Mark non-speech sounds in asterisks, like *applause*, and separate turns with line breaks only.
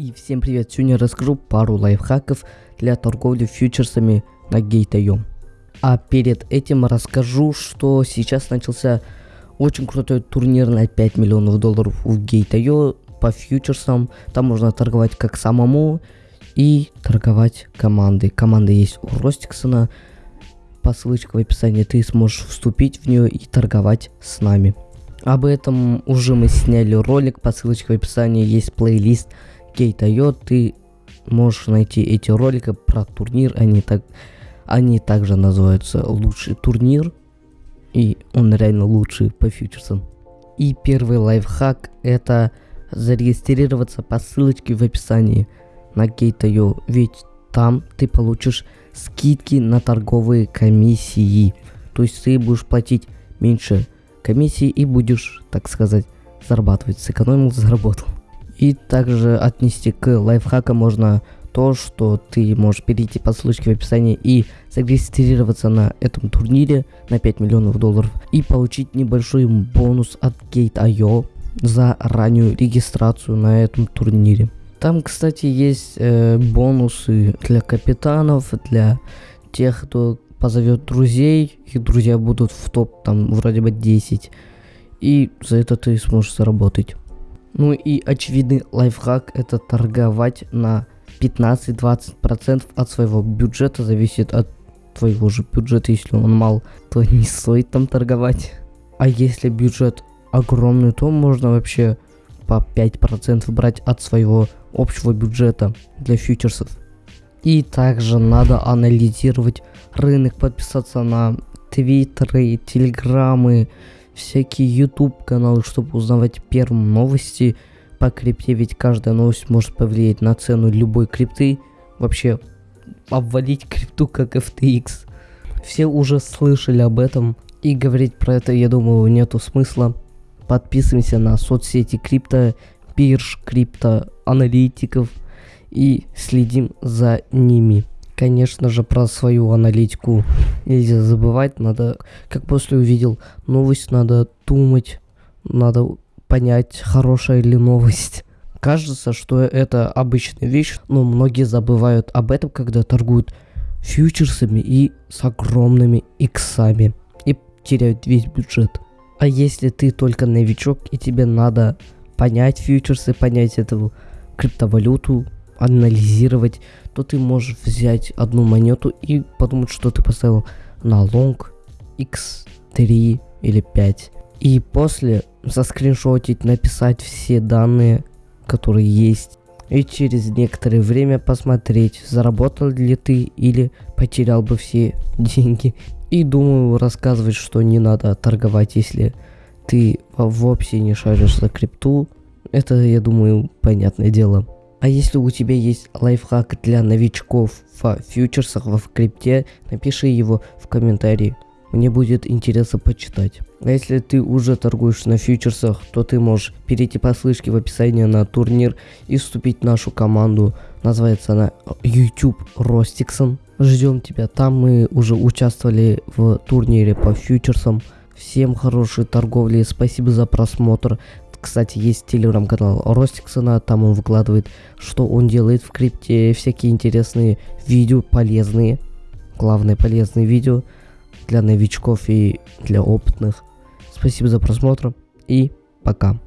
И всем привет, сегодня расскажу пару лайфхаков для торговли фьючерсами на Gate.io. А перед этим расскажу, что сейчас начался очень крутой турнир на 5 миллионов долларов у Gate.io по фьючерсам. Там можно торговать как самому и торговать командой. Команда есть у Ростиксона. По ссылочке в описании ты сможешь вступить в нее и торговать с нами. Об этом уже мы сняли ролик, по ссылочке в описании есть плейлист Gate.io, ты можешь найти эти ролики про турнир, они, так, они также называются «Лучший турнир», и он реально лучший по фьючерсам. И первый лайфхак это зарегистрироваться по ссылочке в описании на Gate.io, ведь там ты получишь скидки на торговые комиссии. То есть ты будешь платить меньше комиссии и будешь, так сказать, зарабатывать. Сэкономил, заработал. И также отнести к лайфхакам можно то, что ты можешь перейти по ссылочке в описании и зарегистрироваться на этом турнире на 5 миллионов долларов и получить небольшой бонус от Gate.io за раннюю регистрацию на этом турнире. Там, кстати, есть э, бонусы для капитанов, для тех, кто позовет друзей, их друзья будут в топ, там, вроде бы 10, и за это ты сможешь заработать. Ну и очевидный лайфхак это торговать на 15-20% от своего бюджета, зависит от твоего же бюджета, если он мал, то не стоит там торговать. А если бюджет огромный, то можно вообще по 5% брать от своего общего бюджета для фьючерсов. И также надо анализировать рынок, подписаться на твиттеры, телеграммы, всякие YouTube каналы, чтобы узнавать первым новости по крипте, ведь каждая новость может повлиять на цену любой крипты, вообще обвалить крипту как FTX. Все уже слышали об этом, и говорить про это, я думаю, нету смысла. Подписываемся на соцсети крипто, бирж, крипто, аналитиков и следим за ними. Конечно же, про свою аналитику нельзя забывать. Надо, как после увидел новость, надо думать, надо понять, хорошая ли новость. Кажется, что это обычная вещь, но многие забывают об этом, когда торгуют фьючерсами и с огромными иксами и теряют весь бюджет. А если ты только новичок и тебе надо понять фьючерсы, понять эту криптовалюту, анализировать, то ты можешь взять одну монету и подумать, что ты поставил на лонг x3 или 5. И после заскриншотить, написать все данные, которые есть. И через некоторое время посмотреть, заработал ли ты или потерял бы все *laughs* деньги. И думаю рассказывать, что не надо торговать, если ты вовсе не шаришь за крипту. Это, я думаю, понятное дело. А если у тебя есть лайфхак для новичков в фьючерсах в крипте, напиши его в комментарии. Мне будет интересно почитать. А если ты уже торгуешь на фьючерсах, то ты можешь перейти по ссылке в описании на турнир и вступить в нашу команду. Называется она YouTube Rostixon. Ждем тебя. Там мы уже участвовали в турнире по фьючерсам. Всем хорошей торговли. Спасибо за просмотр. Кстати, есть телеграм-канал Ростиксона, там он выкладывает, что он делает в крипте, всякие интересные видео, полезные, главное полезные видео для новичков и для опытных. Спасибо за просмотр и пока.